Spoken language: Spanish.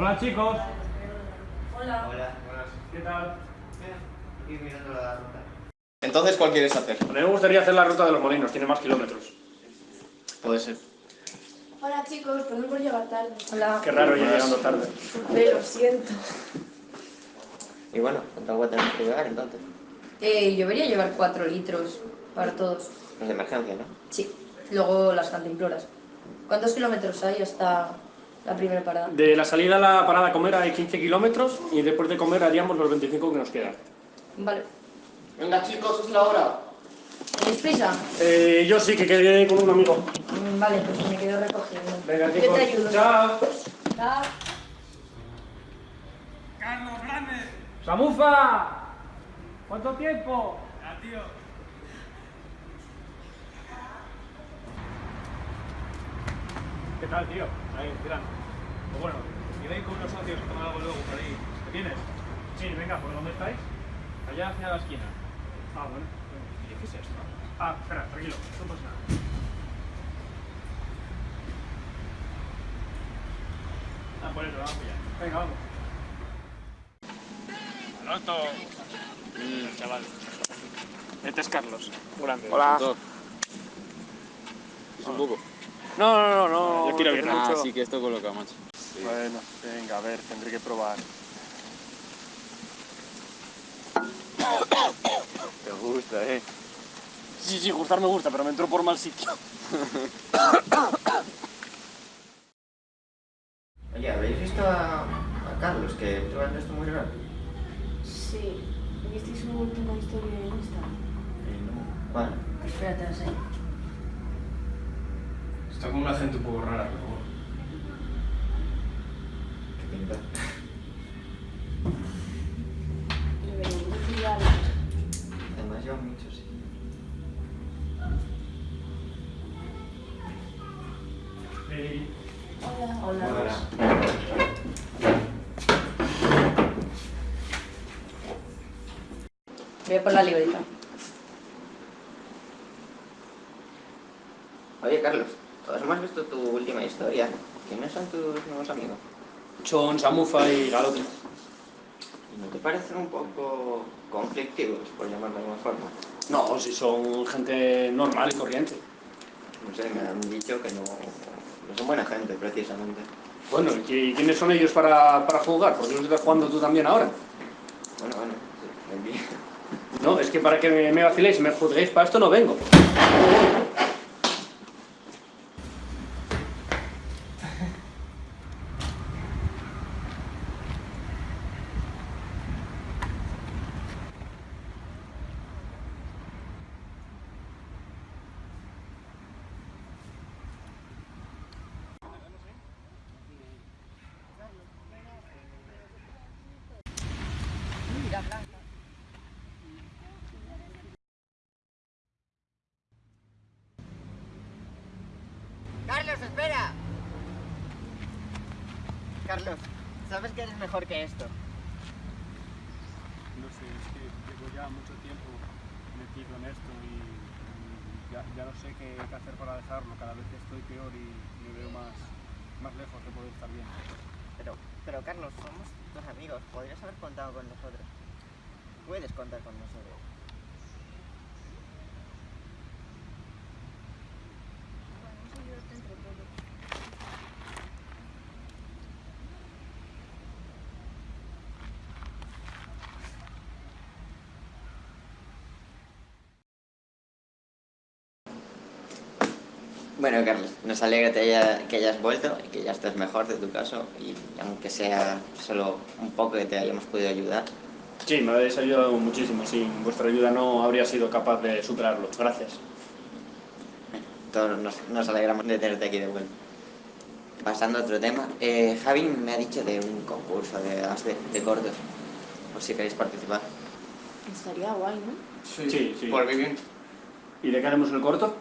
Hola chicos. Hola. Hola. ¿Qué tal? Aquí mirando la ruta. Entonces, ¿cuál quieres hacer? A mí me gustaría hacer la ruta de los molinos, tiene más kilómetros. Puede ser. Hola chicos, perdón por llegar tarde. Hola. Qué raro ir llegando tarde. Lo siento. Y bueno, ¿cuánto agua tenemos que llevar entonces? Eh, yo debería llevar 4 litros para todos. Es de emergencia, ¿no? Sí. Luego las cantimploras. ¿Cuántos kilómetros hay hasta la primera parada? De la salida a la parada a comer hay 15 kilómetros y después de comer haríamos los 25 que nos quedan. Vale. Venga, chicos, es la hora. ¿Tenéis prisa? Eh, yo sí que quedé con un amigo. Mm, Vale, pues me quedo recogiendo. Venga, Yo chicos. te ayudo. Chao. Chao. ¡Carlos Grande! ¡Samufa! ¿Cuánto tiempo? ¡Ah, tío! ¿Qué tal, tío? Ahí, tirando. Pues bueno, iré ahí con unos socios a tomar algo luego por ahí. ¿Te vienes? Sí, venga, ¿por dónde estáis? Allá hacia la esquina. Ah, bueno. ¿Y qué es esto? Ah, espera, tranquilo, no pasa nada. Ah, por eso, vamos allá. Venga, vamos. Alonso. Mm, chaval. Este es Carlos, grande. Hola. Es un poco. No, no, no, no. Yo quiero tiene Ah, sí que esto coloca, macho. Bueno, venga, a ver, tendré que probar. Te gusta, eh. Sí, sí, gustar me gusta, pero me entró por mal sitio. Oye, ¿habéis visto a, a Carlos que lleva esto muy raro? Sí. ¿Visteis su última historia en Instagram? Eh, no. ¿Cuál? Espérate, no sé. Está con una gente un poco rara, pero bueno. ¿Qué pinta? Además lleva mucho, sí. Hola. Hola. Hola. Voy a por la libreta. Oye, Carlos, todos hemos visto tu última historia. ¿Quiénes son tus nuevos amigos? Son Samufa y Galote. ¿Y no te parecen un poco conflictivos, por llamarlo de alguna forma? No, si son gente normal y corriente. No sé, me han dicho que no, no son buena gente, precisamente. Bueno, ¿y quiénes son ellos para, para jugar? ¿Por qué los estás jugando tú también ahora? Bueno, bueno, sí. No, es que para que me, me vaciléis y me juzguéis, para esto no vengo. ¡Carlos, espera! Carlos, sabes que eres mejor que esto. No sé, es que llevo ya mucho tiempo metido en esto y, y ya, ya no sé qué, qué hacer para dejarlo. Cada vez estoy peor y me veo más, más lejos de poder estar bien. Pero, pero Carlos, somos tus amigos. Podrías haber contado con nosotros. Puedes contar con nosotros. Bueno, Carlos, nos alegra que hayas vuelto y que ya estés mejor de tu caso y aunque sea solo un poco que te hayamos podido ayudar. Sí, me habéis ayudado muchísimo. Sin vuestra ayuda no habría sido capaz de superarlo. Gracias. Todos nos, nos alegramos de tenerte aquí de vuelta. Pasando a otro tema, eh, Javi me ha dicho de un concurso de, de, de cortos, por si queréis participar. Estaría guay, ¿no? Sí, sí. Por vivir. ¿Y de qué haremos el corto?